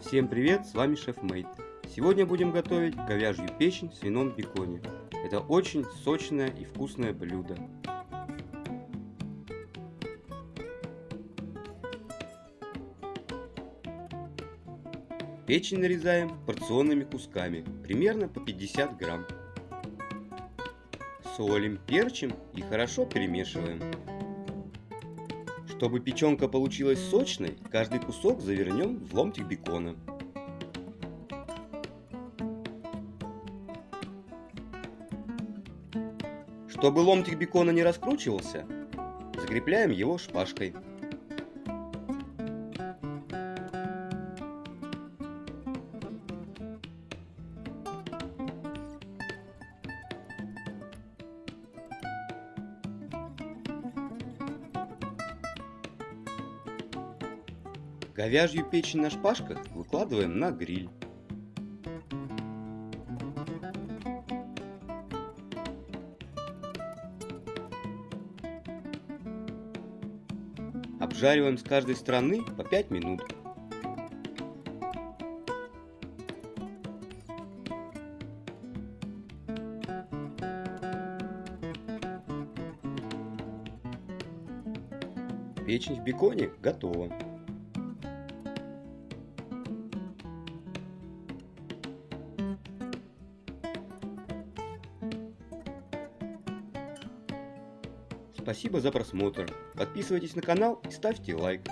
Всем привет, с вами Шеф Мейт. Сегодня будем готовить говяжью печень в свином беконе. Это очень сочное и вкусное блюдо. Печень нарезаем порционными кусками, примерно по 50 грамм. Солим, перчим и хорошо перемешиваем. Чтобы печенка получилась сочной, каждый кусок завернем в ломтик бекона. Чтобы ломтик бекона не раскручивался, закрепляем его шпажкой. Говяжью печень на шпажках выкладываем на гриль. Обжариваем с каждой стороны по 5 минут. Печень в беконе готова. Спасибо за просмотр. Подписывайтесь на канал и ставьте лайк.